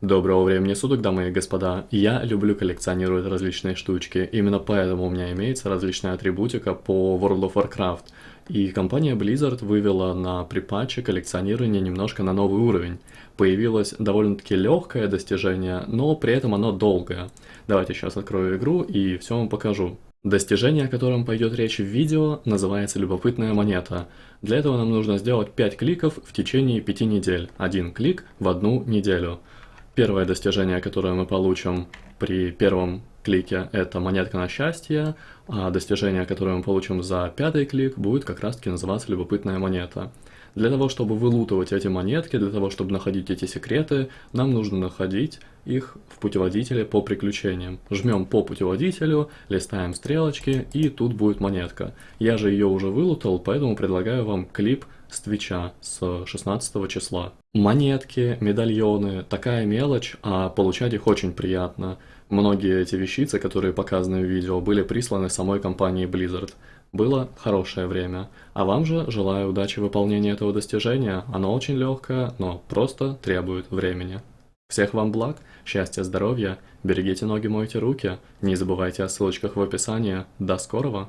Доброго времени суток, дамы и господа. Я люблю коллекционировать различные штучки. Именно поэтому у меня имеется различная атрибутика по World of Warcraft. И компания Blizzard вывела на припатче коллекционирование немножко на новый уровень. Появилось довольно-таки легкое достижение, но при этом оно долгое. Давайте сейчас открою игру и все вам покажу. Достижение, о котором пойдет речь в видео, называется «Любопытная монета». Для этого нам нужно сделать 5 кликов в течение 5 недель. Один клик в одну неделю. Первое достижение, которое мы получим при первом клике, это монетка на счастье, а достижение, которое мы получим за пятый клик, будет как раз-таки называться любопытная монета. Для того, чтобы вылутывать эти монетки, для того, чтобы находить эти секреты, нам нужно находить их в путеводителе по приключениям. Жмем по путеводителю, листаем стрелочки, и тут будет монетка. Я же ее уже вылутал, поэтому предлагаю вам клип с Твича с 16 числа. Монетки, медальоны, такая мелочь, а получать их очень приятно. Многие эти вещицы, которые показаны в видео, были присланы самой компанией Blizzard. Было хорошее время. А вам же желаю удачи в выполнении этого достижения. Оно очень легкое, но просто требует времени. Всех вам благ, счастья, здоровья, берегите ноги, мойте руки, не забывайте о ссылочках в описании. До скорого!